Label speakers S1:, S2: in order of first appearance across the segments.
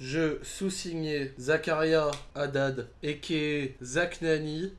S1: je sous-signé Zakaria Haddad et qui Zach Nani,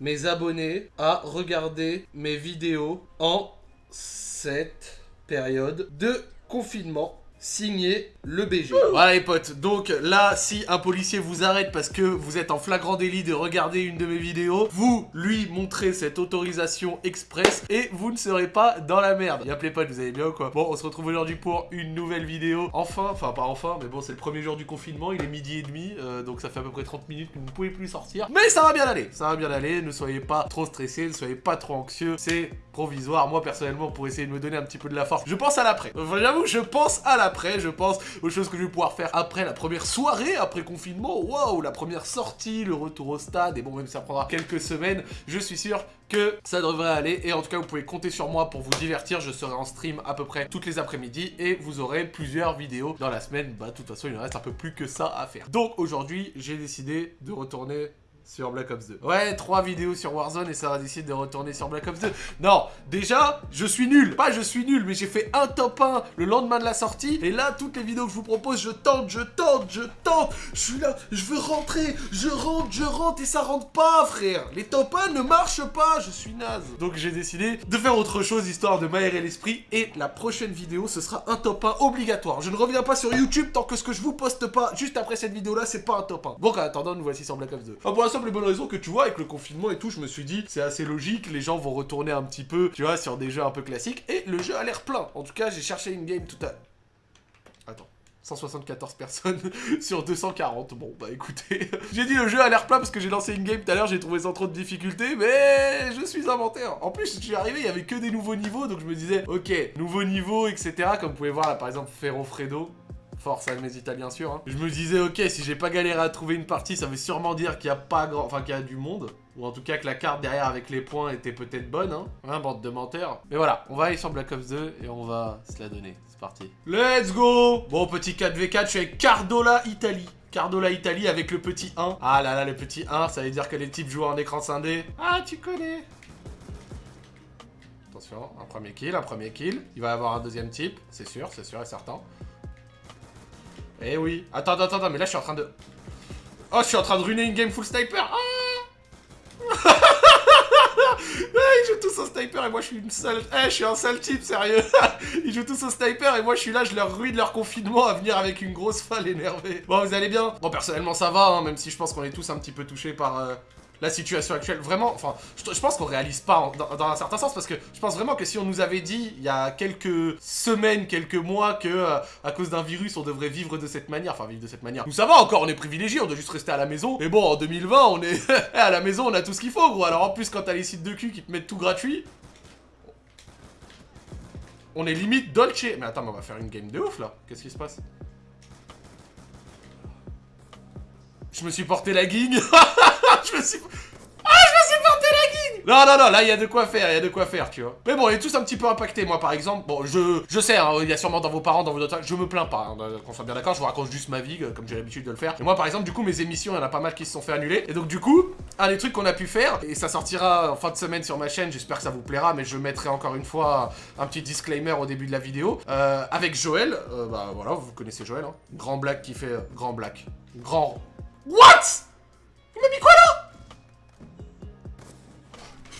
S1: mes abonnés à regarder mes vidéos en cette période de confinement signé le BG. Voilà les potes, donc là, si un policier vous arrête parce que vous êtes en flagrant délit de regarder une de mes vidéos, vous lui montrez cette autorisation express et vous ne serez pas dans la merde. Y'a les potes, vous allez bien ou quoi? Bon, on se retrouve aujourd'hui pour une nouvelle vidéo. Enfin, enfin pas enfin, mais bon, c'est le premier jour du confinement, il est midi et demi, euh, donc ça fait à peu près 30 minutes que vous ne pouvez plus sortir. Mais ça va bien aller, ça va bien aller, ne soyez pas trop stressés, ne soyez pas trop anxieux, c'est provisoire. Moi, personnellement, pour essayer de me donner un petit peu de la force, je pense à l'après. J'avoue, je pense à l'après, je pense aux choses que je vais pouvoir faire après la première soirée, après confinement. Waouh, la première sortie, le retour au stade. Et bon, même si ça prendra quelques semaines, je suis sûr que ça devrait aller. Et en tout cas, vous pouvez compter sur moi pour vous divertir. Je serai en stream à peu près toutes les après-midi et vous aurez plusieurs vidéos dans la semaine. Bah, de toute façon, il ne reste un peu plus que ça à faire. Donc, aujourd'hui, j'ai décidé de retourner sur Black Ops 2. Ouais, trois vidéos sur Warzone et ça va décider de retourner sur Black Ops 2. Non, déjà, je suis nul. Pas je suis nul, mais j'ai fait un top 1 le lendemain de la sortie. Et là, toutes les vidéos que je vous propose, je tente, je tente, je tente. Je suis là, je veux rentrer, je rentre, je rentre et ça rentre pas, frère. Les top 1 ne marchent pas, je suis naze. Donc j'ai décidé de faire autre chose histoire de m'aérer l'esprit. Et la prochaine vidéo, ce sera un top 1 obligatoire. Je ne reviens pas sur YouTube tant que ce que je vous poste pas juste après cette vidéo-là, c'est pas un top 1. Bon, en attendant, nous voici sur Black Ops 2 simple bonne raison que tu vois, avec le confinement et tout, je me suis dit, c'est assez logique, les gens vont retourner un petit peu, tu vois, sur des jeux un peu classiques, et le jeu a l'air plein. En tout cas, j'ai cherché une game tout à... Attends. 174 personnes sur 240. Bon, bah écoutez, j'ai dit le jeu a l'air plein parce que j'ai lancé une game tout à l'heure, j'ai trouvé sans trop de difficultés, mais je suis inventaire. En plus, je suis arrivé, il y avait que des nouveaux niveaux, donc je me disais, ok, nouveau niveau, etc. Comme vous pouvez voir là, par exemple, Ferro Fredo, Force à mes italiens sûr. Hein. Je me disais, ok, si j'ai pas galéré à trouver une partie, ça veut sûrement dire qu'il y a pas grand... Enfin, qu'il y a du monde. Ou en tout cas que la carte derrière avec les points était peut-être bonne, hein. Hein, bande de menteurs. Mais voilà, on va aller sur Black Ops 2 et on va se la donner. C'est parti. Let's go Bon, petit 4v4, je suis avec Cardola Italie. Cardola Italie avec le petit 1. Ah là là, le petit 1, ça veut dire que les types jouent en écran scindé. Ah, tu connais Attention, un premier kill, un premier kill. Il va y avoir un deuxième type, c'est sûr, c'est sûr et certain. Eh oui. Attends, attends, attends, mais là je suis en train de... Oh, je suis en train de ruiner une game full sniper. Ah Ils jouent tous au sniper et moi je suis une seule... Eh, je suis un sale type, sérieux. Ils jouent tous au sniper et moi je suis là, je leur ruine leur confinement à venir avec une grosse falle énervée. Bon, vous allez bien Bon, personnellement ça va, hein, même si je pense qu'on est tous un petit peu touchés par... Euh, la situation actuelle. Vraiment, enfin, je, pense qu'on réalise pas dans, un certain sens parce que je pense vraiment que si on nous avait dit il y a quelques semaines, quelques mois que euh, à cause d'un virus on devrait vivre de cette manière, enfin vivre de cette manière. Nous ça va encore, on est privilégié, on doit juste rester à la maison. Mais bon, en 2020, on est à la maison, on a tout ce qu'il faut, gros. Alors en plus, quand t'as les sites de cul qui te mettent tout gratuit, on est limite dolce. Mais attends, mais on va faire une game de ouf là. Qu'est-ce qui se passe? Je me suis porté la guigne. je me suis... Ah, je me suis porté la guigne Non, non, non, là, il y a de quoi faire, il y a de quoi faire, tu vois. Mais bon, on est tous un petit peu impactés. Moi, par exemple, bon, je, je sais, hein, il y a sûrement dans vos parents, dans vos autres... Je me plains pas, hein, qu'on soit bien d'accord, je vous raconte juste ma vie, euh, comme j'ai l'habitude de le faire. Et moi, par exemple, du coup, mes émissions, il y en a pas mal qui se sont fait annuler. Et donc, du coup, un des trucs qu'on a pu faire, et ça sortira en fin de semaine sur ma chaîne, j'espère que ça vous plaira, mais je mettrai encore une fois un petit disclaimer au début de la vidéo. Euh, avec Joël, euh, bah voilà, vous connaissez Joël, hein. Grand Black qui fait... grand Black. Grand... What?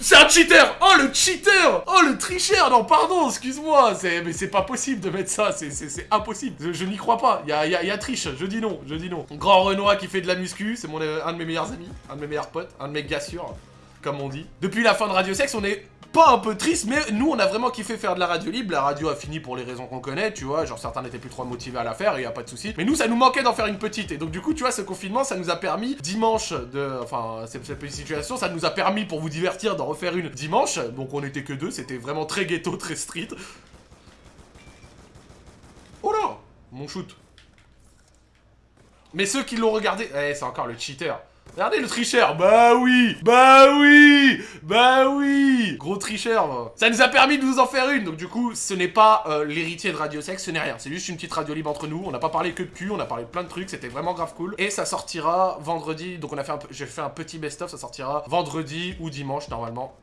S1: C'est un cheater. Oh le cheater. Oh le tricheur. Non pardon, excuse-moi. Mais c'est pas possible de mettre ça, c'est impossible. Je, n'y crois pas, il y a, y a, triche, je dis non, je dis non. Grand Renoir qui fait de la muscu, c'est un de mes meilleurs amis, un de mes meilleurs potes, un de mes gars sûrs, comme on dit. Depuis la fin de Radio Sex, on est pas un peu triste, mais nous, on a vraiment kiffé faire de la radio libre. La radio a fini pour les raisons qu'on connaît, tu vois. Genre, certains n'étaient plus trop motivés à la faire, et y a pas de souci. Mais nous, ça nous manquait d'en faire une petite. Et donc, du coup, tu vois, ce confinement, ça nous a permis, dimanche, de... Enfin, cette, petite situation, ça nous a permis, pour vous divertir, d'en refaire une dimanche. Donc, on était que deux. C'était vraiment très ghetto, très street. Oh là Mon shoot. Mais ceux qui l'ont regardé... Eh, c'est encore le cheater. Regardez le tricheur Bah oui Bah oui Bah oui Gros tricheur Ça nous a permis de vous en faire une Donc du coup, ce n'est pas euh, l'héritier de Radio Sex, ce n'est rien. C'est juste une petite radio libre entre nous. On n'a pas parlé que de cul, on a parlé de plein de trucs. C'était vraiment grave cool. Et ça sortira vendredi. Donc on a fait. J'ai fait un petit best-of. Ça sortira vendredi ou dimanche, normalement.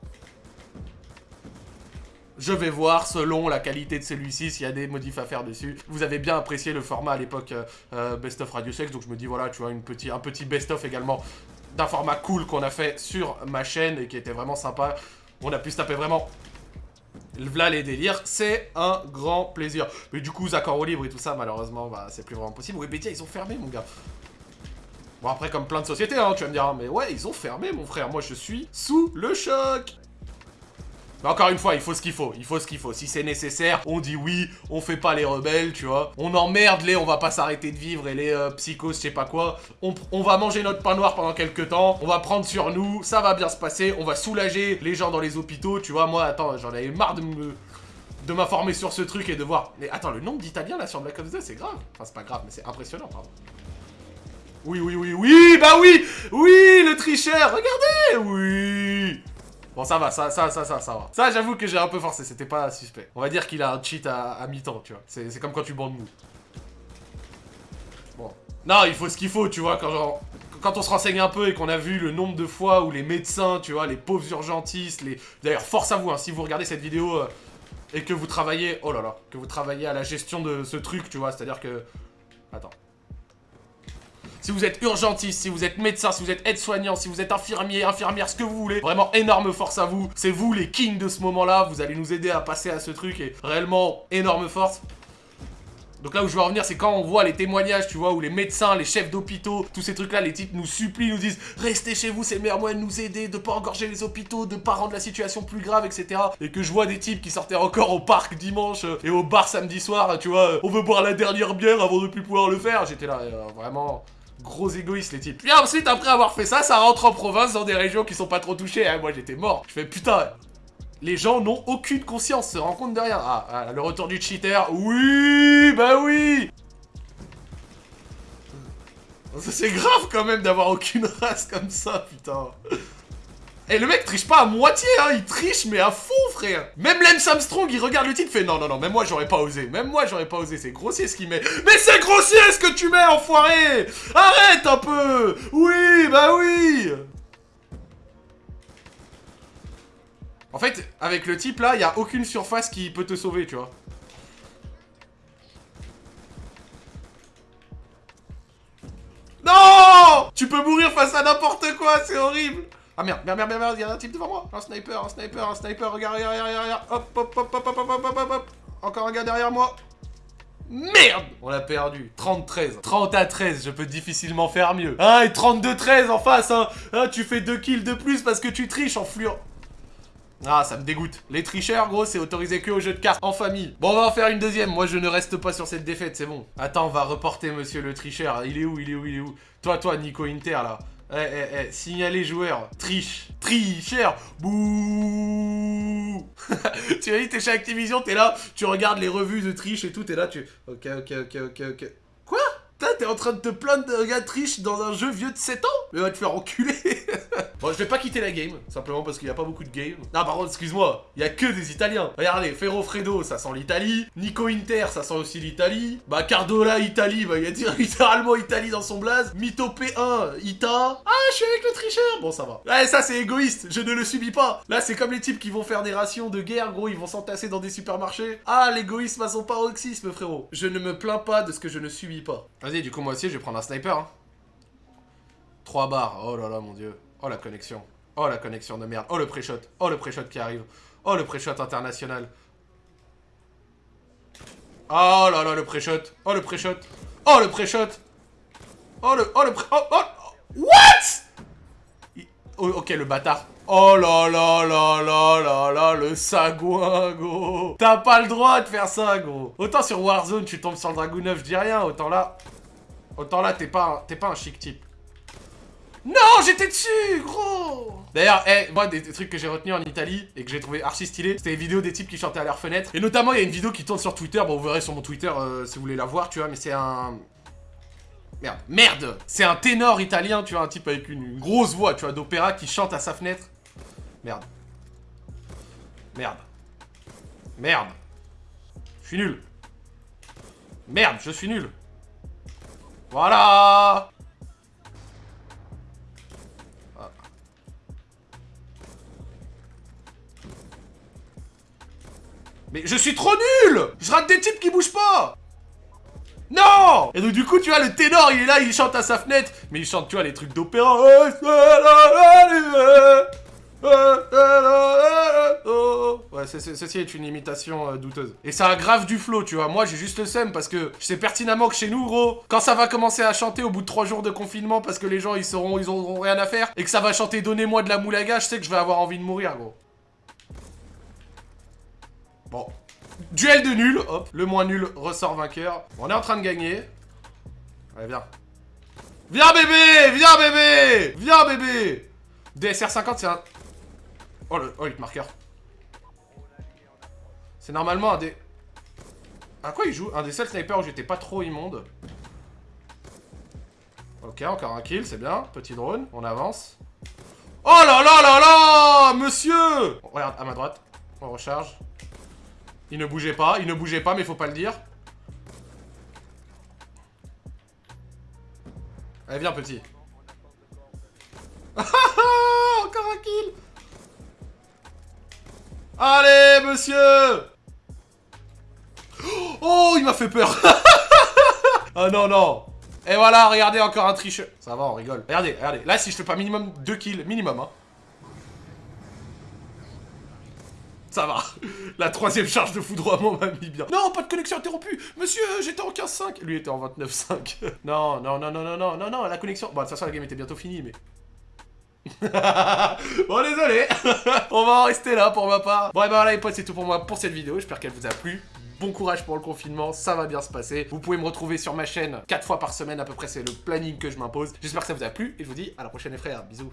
S1: Je vais voir, selon la qualité de celui-ci, s'il y a des modifs à faire dessus. Vous avez bien apprécié le format à l'époque euh, euh, Best of Radio Sex, donc je me dis, voilà, tu vois, une petit, un petit Best of également d'un format cool qu'on a fait sur ma chaîne et qui était vraiment sympa. On a pu se taper vraiment V'là les délires, c'est un grand plaisir. Mais du coup, accords au libre et tout ça, malheureusement, bah, c'est plus vraiment possible. Webedia, ils ont fermé, mon gars. Bon, après, comme plein de sociétés, hein, tu vas me dire, hein, mais ouais, ils ont fermé, mon frère. Moi, je suis sous le choc. Mais encore une fois, il faut ce qu'il faut, il faut ce qu'il faut. Si c'est nécessaire, on dit oui, on fait pas les rebelles, tu vois. On emmerde les, on va pas s'arrêter de vivre et les euh, psychos, je sais pas quoi. On, va manger notre pain noir pendant quelques temps, on va prendre sur nous, ça va bien se passer, on va soulager les gens dans les hôpitaux, tu vois. Moi, attends, j'en avais marre de de m'informer sur ce truc et de voir... Mais attends, le nombre d'Italiens là sur Black Ops 2, c'est grave. Enfin, c'est pas grave, mais c'est impressionnant, pardon. Oui, oui, oui, oui, bah oui Oui, le tricheur, regardez Oui Bon, ça va, ça, ça, ça, ça, ça va. Ça, j'avoue que j'ai un peu forcé, c'était pas suspect. On va dire qu'il a un cheat à, mi-temps, tu vois. C'est comme quand tu bandes mou. Bon. Non, il faut ce qu'il faut, tu vois, quand on se renseigne un peu et qu'on a vu le nombre de fois où les médecins, tu vois, les pauvres urgentistes, les... D'ailleurs, force à vous, hein, si vous regardez cette vidéo euh, et que vous travaillez... Oh là là, que vous travaillez à la gestion de ce truc, tu vois, c'est-à-dire que... Attends. Si vous êtes urgentiste, si vous êtes médecin, si vous êtes aide-soignant, si vous êtes infirmier, infirmière, ce que vous voulez, vraiment énorme force à vous. C'est vous les kings de ce moment-là, vous allez nous aider à passer à ce truc et réellement énorme force. Donc là où je veux revenir, c'est quand on voit les témoignages, tu vois, où les médecins, les chefs d'hôpitaux, tous ces trucs-là, les types nous supplient, nous disent « Restez chez vous, c'est le meilleur moyen de nous aider, de pas engorger les hôpitaux, de pas rendre la situation plus grave, etc. » Et que je vois des types qui sortaient encore au parc dimanche euh, et au bar samedi soir, tu vois, euh, on veut boire la dernière bière avant de plus pouvoir le faire. J'étais là, euh, vraiment... Gros égoïste les types. Puis ensuite, après avoir fait ça, ça rentre en province dans des régions qui sont pas trop touchées. Hein. Moi, j'étais mort. Je fais putain. Les gens n'ont aucune conscience, se rendent compte. Ah, ah, le retour du cheater. Oui, bah oui. C'est grave quand même d'avoir aucune race comme ça, putain. Et le mec triche pas à moitié, hein, il triche mais à fond, Même Lance Armstrong, il regarde le titre, fait non, non, non, même moi j'aurais pas osé, même moi j'aurais pas osé, c'est grossier ce qu'il met. Mais c'est grossier ce que tu mets, enfoiré. Arrête un peu. Oui, bah oui. En fait, avec le type là, il a aucune surface qui peut te sauver, tu vois. Non! Tu peux mourir face à n'importe quoi, c'est horrible ah merde, merde, merde, merde, il y a un type devant moi. Un sniper, un sniper, un sniper, regarde, regarde, regarde, regarde. Hop, hop, hop, hop, hop, hop, hop, hop, hop. Encore un gars derrière moi. Merde On l'a perdu. 30-13. 30 à 13, je peux difficilement faire mieux. Ah, et 32-13 en face, hein. Ah, tu fais 2 kills de plus parce que tu triches en flure. Ah, ça me dégoûte. Les tricheurs, gros, c'est autorisé que au jeu de cartes en famille. Bon, on va en faire une deuxième. Moi, je ne reste pas sur cette défaite, c'est bon. Attends, on va reporter monsieur le tricheur. Il est où Il est où Il est où? Toi, toi, Nico Inter, là. Eh, eh, eh, signaler joueur. Triche. Tricheur. Bouh Tu as dit, t'es chez Activision, t'es là, tu regardes les revues de triche et tout, t'es là, tu... Ok, ok, ok, ok, ok. Quoi? T'es en train de te plaindre de gars triche dans un jeu vieux de 7 ans? Mais va te faire enculer Bon, je vais pas quitter la game, simplement parce qu'il y a pas beaucoup de game. Non, par contre, excuse-moi, il y a que des Italiens. Regardez, Ferro Fredo, ça sent l'Italie. Nico Inter, ça sent aussi l'Italie. Bah, Cardola, Italie, bah, il y a littéralement Italie dans son blaze. Mito P1, Ita. Ah, je suis avec le tricheur Bon, ça va. Ouais, ça, c'est égoïste, je ne le subis pas. Là, c'est comme les types qui vont faire des rations de guerre, gros, ils vont s'entasser dans des supermarchés. Ah, l'égoïsme à son paroxysme, frérot. Je ne me plains pas de ce que je ne subis pas. Vas-y, du coup, moi aussi, je vais prendre un sniper, hein. 3 barres, oh là là, mon dieu. Oh la connexion. Oh la connexion de merde. Oh le pré-shot. Oh le pré-shot qui arrive. Oh le pré-shot international. Oh là là le pré-shot. Oh le pré-shot. Oh le pré-shot. Oh le... Oh le pré... Oh, oh, What? Oh, Ok le bâtard. Oh là là là là là là, le sagouin, gros. T'as pas le droit de faire ça, gros. Autant sur Warzone, tu tombes sur le Dragon 9, je dis rien. Autant là... Autant là, t'es pas, un... pas un chic type. Non, j'étais dessus, gros D'ailleurs, eh, moi, des, trucs que j'ai retenus en Italie et que j'ai trouvé archi stylé, c'était les vidéos des types qui chantaient à leur fenêtre. Et notamment, il y a une vidéo qui tourne sur Twitter, bon, vous verrez sur mon Twitter euh, si vous voulez la voir, tu vois, mais c'est un... Merde, merde C'est un ténor italien, tu vois, un type avec une, grosse voix, tu vois, d'opéra qui chante à sa fenêtre. Merde. Merde. Merde. Je suis nul. Merde, je suis nul. Voilà Mais je suis trop nul Je rate des types qui bougent pas non Et donc du coup, tu vois, le ténor, il est là, il chante à sa fenêtre. Mais il chante, tu vois, les trucs d'opéra. Ouais, ceci est une imitation euh, douteuse. Et ça a grave du flow, tu vois. Moi, j'ai juste le seum parce que je sais pertinemment que chez nous, gros, quand ça va commencer à chanter au bout de trois jours de confinement parce que les gens, ils seront, ils auront rien à faire et que ça va chanter Donnez-moi de la moulaga, je sais que je vais avoir envie de mourir, gros. Bon, Duel de nul, hop, le moins nul ressort vainqueur. On est en train de gagner. Allez, viens. Viens bébé Viens bébé Viens bébé DSR 50 c'est un... Oh le, oh, le marqueur. C'est normalement un des... À quoi il joue? Un des seuls snipers où j'étais pas trop immonde. Ok, encore un kill, c'est bien. Petit drone, on avance. Oh là là là là Monsieur Regarde, à ma droite. On recharge. Il ne bougeait pas, il ne bougeait pas, mais faut pas le dire. Allez, viens, petit. Encore un kill Allez, monsieur Oh, il m'a fait peur Oh non, non Et voilà, regardez, encore un tricheur. Ça va, on rigole. Regardez, regardez. Là, si je fais pas minimum 2 kills, minimum, hein. ça va. La troisième charge de foudroiement m'a mis bien. Non, pas de connexion interrompue Monsieur, euh, j'étais en 15-5 Lui était en 29-5. Non, non, non, non, non, non, non, non, la connexion... Bon, de toute façon, la game était bientôt finie, mais... bon désolé On va en rester là pour ma part Bon et ben voilà les potes c'est tout pour moi pour cette vidéo J'espère qu'elle vous a plu Bon courage pour le confinement, ça va bien se passer. Vous pouvez me retrouver sur ma chaîne 4 fois par semaine à peu près, c'est le planning que je m'impose. J'espère que ça vous a plu et je vous dis à la prochaine les frères. Bisous